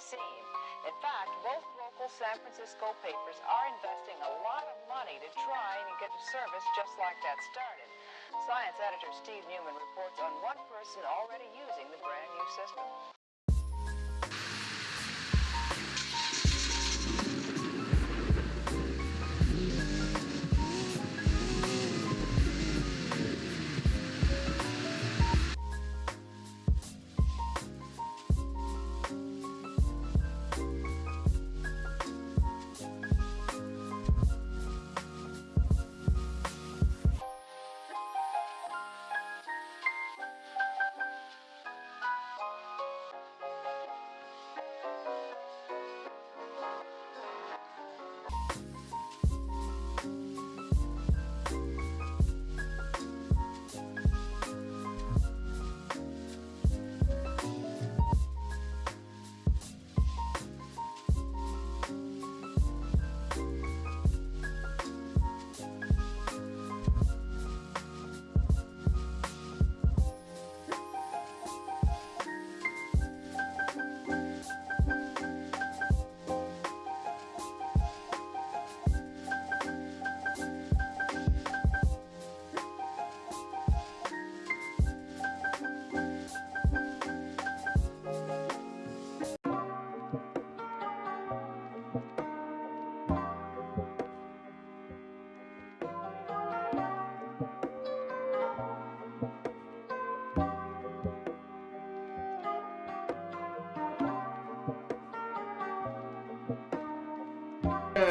In fact, both local San Francisco papers are investing a lot of money to try and get a service just like that started. Science editor Steve Newman reports on one person already using the brand new system.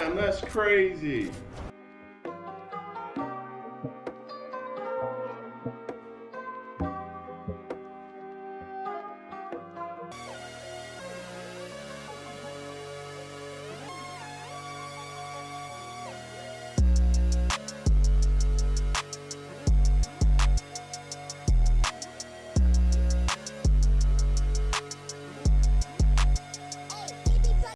Man, that's crazy.